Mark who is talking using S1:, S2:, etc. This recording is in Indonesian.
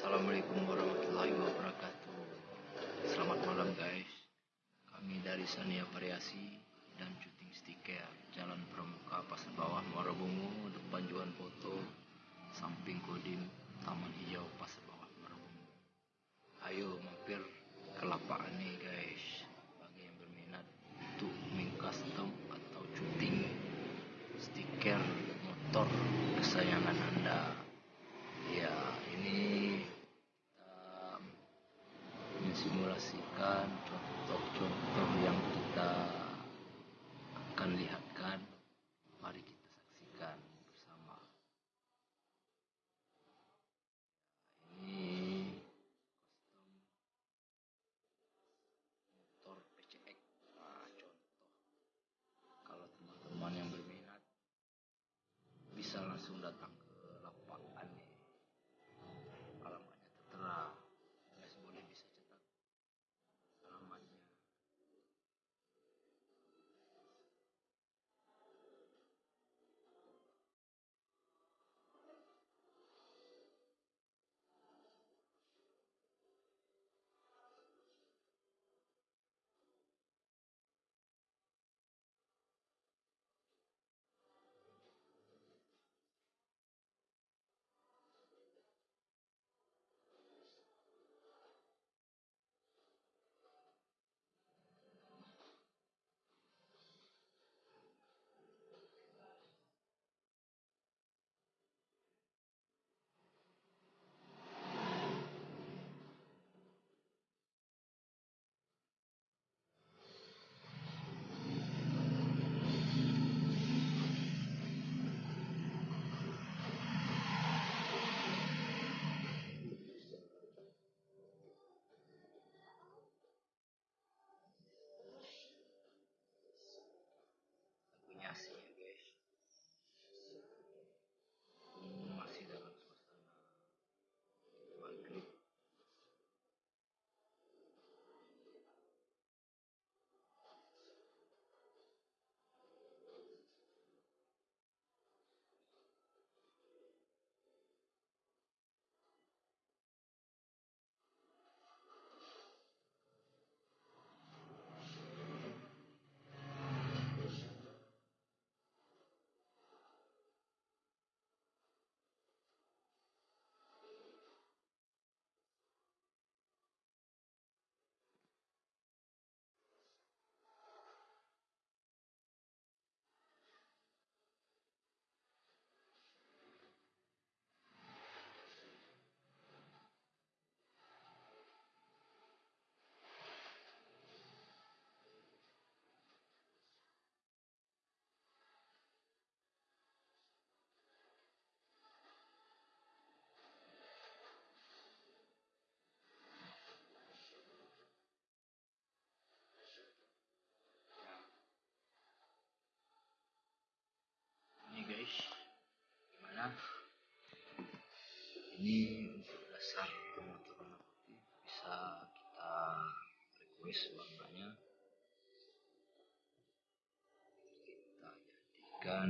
S1: Assalamualaikum warahmatullahi wabarakatuh. Selamat malam guys. Kami dari Sania Variasi dan syuting stiker Jalan Pramuka Pasar Bawah Muara depan Juan Foto samping Kodim Taman Hijau Pasar Bawah Muara. Ayo mampir ke lapak nih guys. Bagi yang berminat untuk mengcustom atau syuting stiker motor kesayangan Anda. Ya, ini kita mensimulasikan contoh-contoh yang kita akan lihatkan. Mari kita saksikan bersama. Ini motor PCX. Nah, contoh. Kalau teman-teman yang berminat bisa langsung datang ini untuk dasar teman-teman. Bisa kita request warnanya kita jadikan